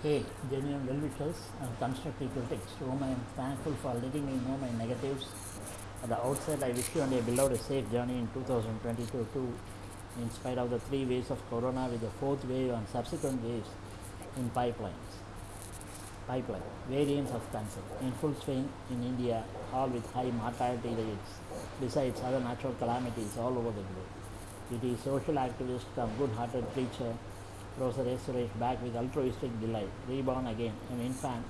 Hey, genuine well wishers and constructive critics, to whom I am thankful for letting me know my negatives. At the outset, I wish you and your beloved a safe journey in 2022 too, in spite of the three waves of corona with the fourth wave and subsequent waves in pipelines. Pipeline, variants of cancer in full swing in India, all with high mortality rates, besides other natural calamities all over the globe. It is social activist come good-hearted preacher Professor S. Suresh back with altruistic delight, reborn again, an infant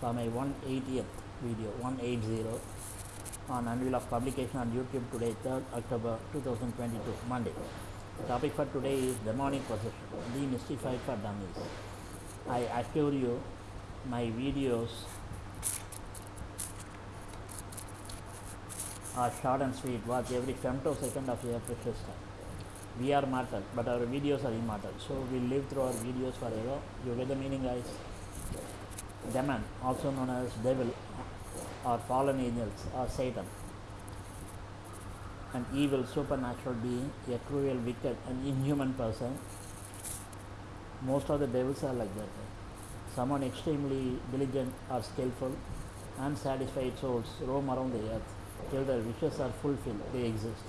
for my 180th video, 180 on unveil of publication on YouTube today, 3rd October 2022, Monday. The topic for today is demonic possession, demystified for dummies. I assure you, my videos are short and sweet, watch every femtosecond of your precious time. We are mortal, but our videos are immortal. So we live through our videos forever. You get the meaning, guys? Demon, also known as devil or fallen angels or Satan, an evil supernatural being, a cruel, wicked, and inhuman person. Most of the devils are like that. Someone extremely diligent or skillful, unsatisfied souls roam around the earth till their wishes are fulfilled. They exist.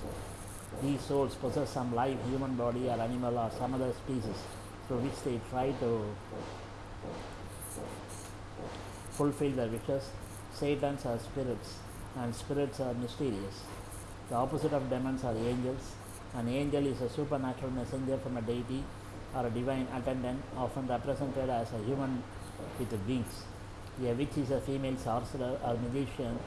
These souls possess some live human body or animal or some other species through which they try to fulfill their wishes. Satans are spirits and spirits are mysterious. The opposite of demons are angels. An angel is a supernatural messenger from a deity or a divine attendant, often represented as a human with wings. A witch is a female sorcerer or magician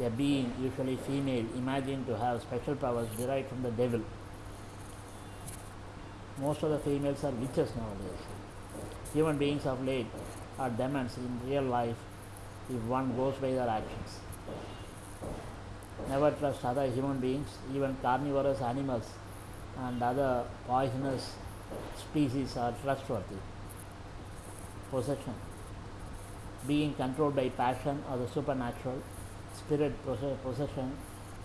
a being, usually female, imagined to have special powers derived from the devil. Most of the females are witches nowadays. Human beings of late are demons in real life if one goes by their actions. Never trust other human beings, even carnivorous animals and other poisonous species are trustworthy. Possession. Being controlled by passion or the supernatural spirit possession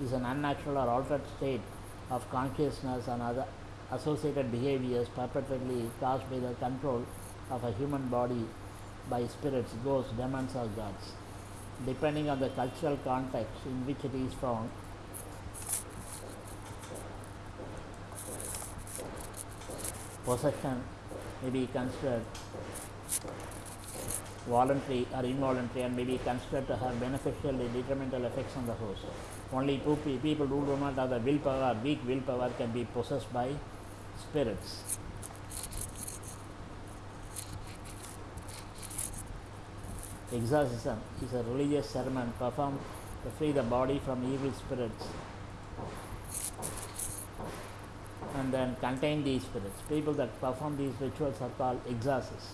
is an unnatural or altered state of consciousness and other associated behaviors perpetually caused by the control of a human body by spirits, ghosts, demons, or gods. Depending on the cultural context in which it is found, possession may be considered voluntary or involuntary and may be considered to have beneficial and detrimental effects on the host. Only two people who do not have the willpower or weak willpower can be possessed by spirits. Exorcism is a religious ceremony performed to free the body from evil spirits and then contain these spirits. People that perform these rituals are called exorcists.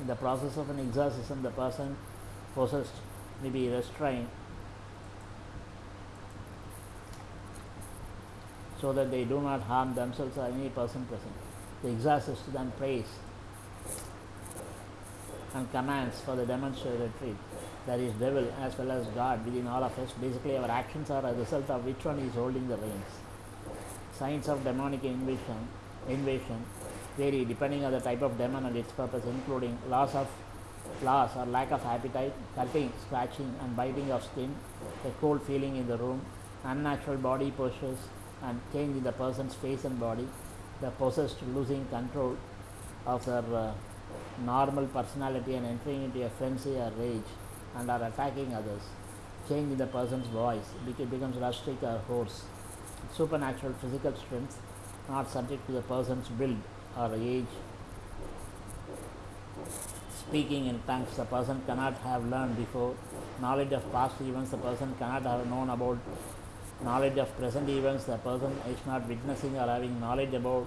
In the process of an exorcism, the person possessed may be restrained so that they do not harm themselves or any person present. The exorcist then prays and commands for the demons to retreat. That is devil as well as God within all of us. Basically, our actions are a result of which one is holding the reins. Signs of demonic invasion, invasion vary depending on the type of demon and its purpose, including loss of loss or lack of appetite, cutting, scratching, and biting of skin, a cold feeling in the room, unnatural body postures, and change in the person's face and body, the possessed losing control of their uh, normal personality and entering into a frenzy or rage and are attacking others, change in the person's voice, it becomes rustic or hoarse, supernatural physical strength, not subject to the person's build or age. Speaking in tongues the person cannot have learned before. Knowledge of past events the person cannot have known about. Knowledge of present events the person is not witnessing or having knowledge about.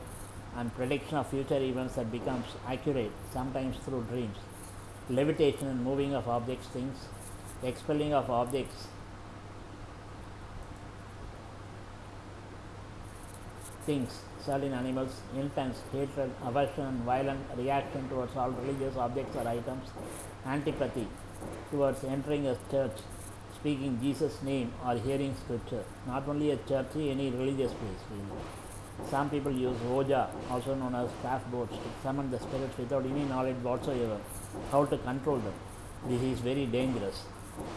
And prediction of future events that becomes accurate, sometimes through dreams. Levitation and moving of objects, things. Expelling of objects things, certain animals, intense hatred, aversion, violent reaction towards all religious objects or items, antipathy towards entering a church, speaking Jesus' name or hearing scripture. Not only a church, any religious place. Really. Some people use Ouija, also known as calf boats, to summon the spirits without any knowledge whatsoever how to control them. This is very dangerous.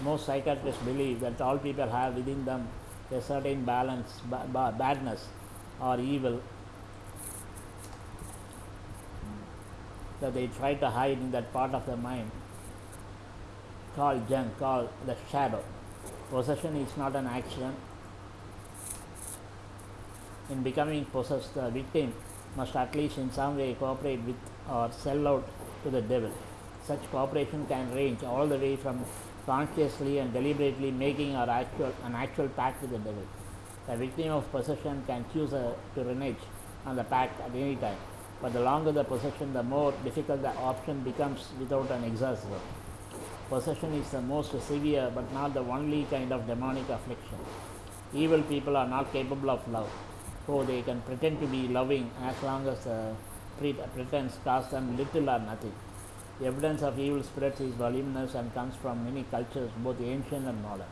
Most psychiatrists believe that all people have within them a certain balance, ba- ba- badness or evil that they try to hide in that part of the mind called Jung, called the shadow. Possession is not an accident. In becoming possessed, the victim must at least in some way cooperate with or sell out to the devil. Such cooperation can range all the way from consciously and deliberately making our actual, an actual pact with the devil. The victim of possession can choose a, to renege on the pact at any time, but the longer the possession, the more difficult the option becomes without an exorcism. Possession is the most severe but not the only kind of demonic affliction. Evil people are not capable of love, so they can pretend to be loving as long as the pre- pretense costs them little or nothing. The evidence of evil spirits is voluminous and comes from many cultures, both ancient and modern.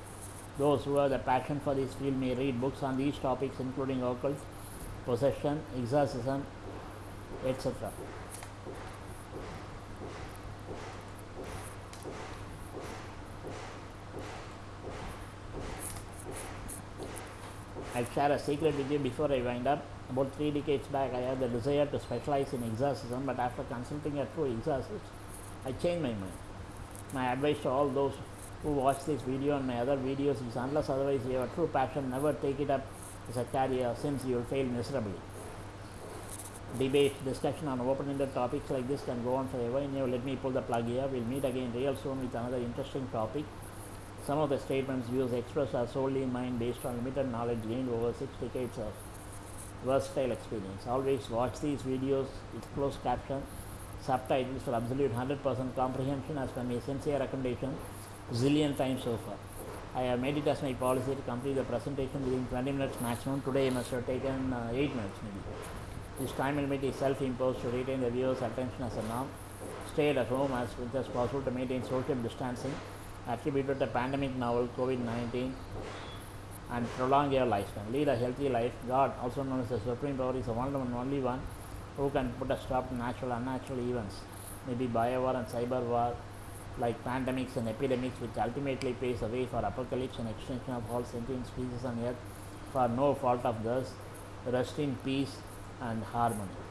Those who have the passion for this field may read books on these topics, including occult, possession, exorcism, etc. I'll share a secret with you before I wind up. About three decades back, I had the desire to specialize in exorcism, but after consulting a true exorcist, I changed my mind. My advice to all those who watch this video and my other videos is unless otherwise you have a true passion, never take it up as a career since you will fail miserably. Debate, discussion on open-ended topics like this can go on forever. Anyway, let me pull the plug here. We'll meet again real soon with another interesting topic. Some of the statements, views expressed are solely mine based on limited knowledge gained over six decades of versatile experience. Always watch these videos with closed caption, subtitles for absolute 100% comprehension as per my sincere recommendation zillion times so far. I have made it as my policy to complete the presentation within 20 minutes maximum. Today I must have taken uh, 8 minutes maybe. This time limit is self-imposed to retain the viewer's attention as a norm. Stay at home as much as possible to maintain social distancing attributed to the pandemic novel COVID-19 and prolong your lifespan. Lead a healthy life. God, also known as the Supreme Power, is the one and only one who can put a stop to natural and unnatural events, maybe bio war and cyber war, like pandemics and epidemics, which ultimately paves the way for apocalypse and extinction of all sentient species on earth for no fault of theirs. Rest in peace and harmony.